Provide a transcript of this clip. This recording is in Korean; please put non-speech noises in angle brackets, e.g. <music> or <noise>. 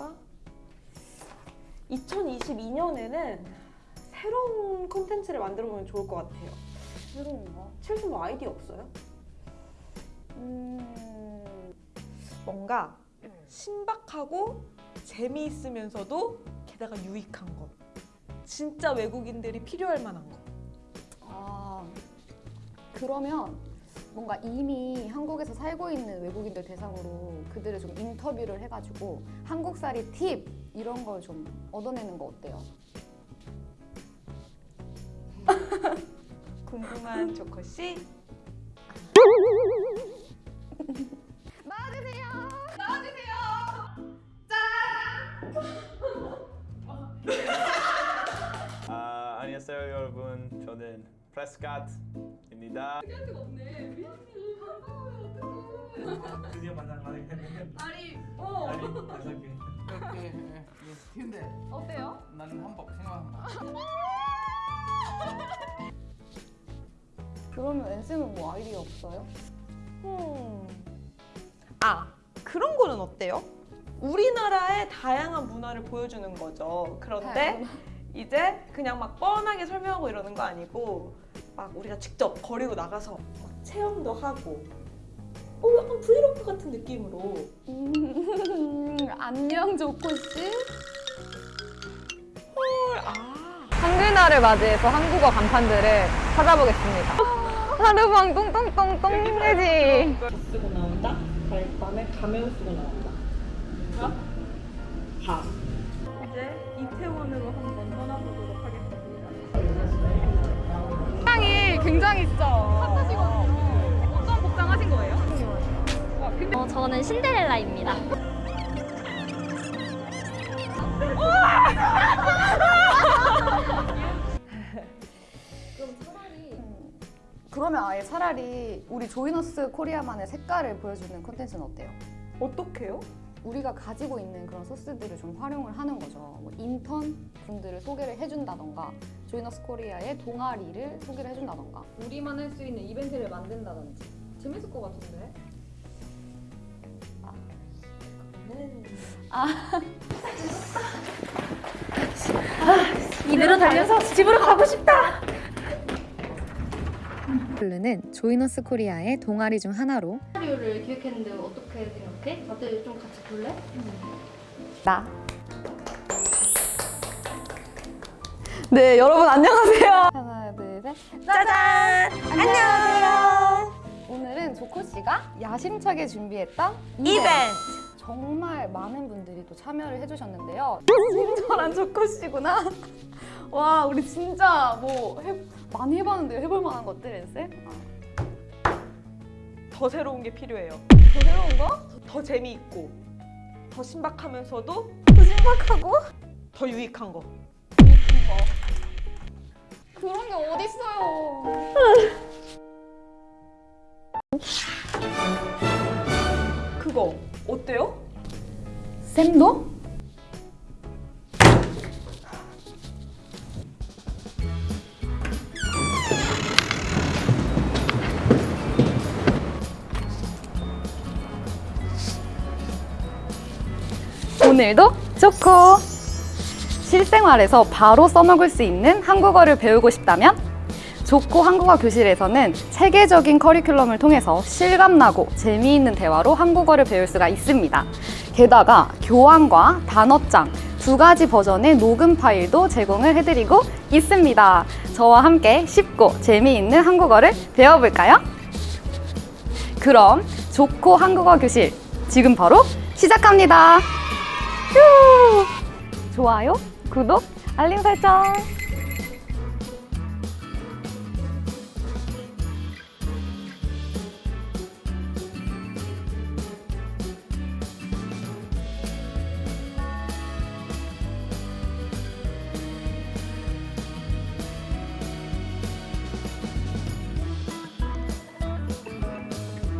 볼까? 2022년에는 새로운 콘텐츠를 만들어 보면 좋을 것 같아요. 새로운 거? 칠수 뭐 아이디어 없어요? 음... 뭔가 신박하고 재미있으면서도 게다가 유익한 것. 진짜 외국인들이 필요할 만한 것. 아... 그러면 뭔가 이미 한국에서 살고 있는 외국인들 대상으로 그들을 좀 인터뷰를 해가지고 한국살이 팁 이런 걸 좀 얻어내는 거 어때요? <laughs> 궁금한 조커 씨. <laughs> <laughs> 아, 안녕하세요 여러분. 저는 프레스캇입니다. 드디어 만나 가게 됐네. 아니, 어. 아니, 다섯 개. 이렇게 스티인데 어때요? 나는 한복 생각한다. 그러면 엔쌤은 뭐 아이디어 없어요? 음. 아, 그런 거는 어때요? 우리나라의 다양한 문화를 보여주는 거죠. 그런데 이제 그냥 막 뻔하게 설명하고 이러는 거 아니고 막 우리가 직접 거리로 나가서 막 체험도 하고 어, 약간 브이로그 같은 느낌으로 음, <laughs> 안녕 조코씨 헐, 아 한글날을 맞이해서 한국어 간판들을 찾아보겠습니다. 하루방 똥똥똥똥 힘내지. 쓰고 나온다. 다음에 가면 쓰고 나온다. 가? 가. 이제 이태원으로 한번 굉장히 진짜 핫하시거든요. 어떤 복장 하신 거예요? 와, 근데 어, 저는 신데렐라입니다. <laughs> 그러면 아예 차라리 우리 조이너스 코리아만의 색깔을 보여주는 콘텐츠는 어때요? 어떻게요? 우리가 가지고 있는 그런 소스들을 좀 활용을 하는 거죠. 뭐 인턴 분들을 소개를 해준다던가 조이너스 코리아의 동아리를 소개를 해준다던가 우리만 할 수 있는 이벤트를 만든다든지. 재밌을 것 같은데? 이대로 달려서 집으로 가고 싶다. 블루는 조이너스 코리아의 동아리 중 하나로 시나리오를 기획했는데 어떻게 생각해? 다들 좀 같이 볼래? 나. 네, 여러분 안녕하세요. 하나, 둘, 셋. 짜잔! 안녕하세요. 오늘은 조코 씨가 야심차게 준비했던 이벤트. 정말 많은 분들이 또 참여를 해주셨는데요. 친절한 조코 씨구나. <laughs> 와, 우리 진짜 뭐 해, 많이 해봤는데 해볼 만한 것들 엔쌤? 더 새로운 게 필요해요. 더 새로운 거? 더 재미있고, 더 신박하면서도 더 신박하고? 더 유익한 거. 그런 게 어딨어요. 그거 어때요? 쌤도? 오늘도 좋고 실생활에서 바로 써먹을 수 있는 한국어를 배우고 싶다면 좋고 한국어 교실에서는 체계적인 커리큘럼을 통해서 실감나고 재미있는 대화로 한국어를 배울 수가 있습니다. 게다가 교환과 단어장 두 가지 버전의 녹음 파일도 제공을 해드리고 있습니다. 저와 함께 쉽고 재미있는 한국어를 배워볼까요? 그럼 좋고 한국어 교실 지금 바로 시작합니다. 휴! 좋아요, 구독, 알림 설정